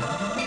Bye.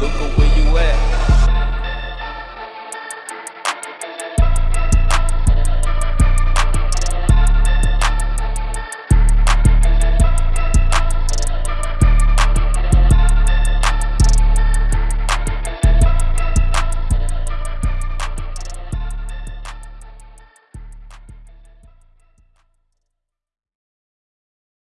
Luca, where you at?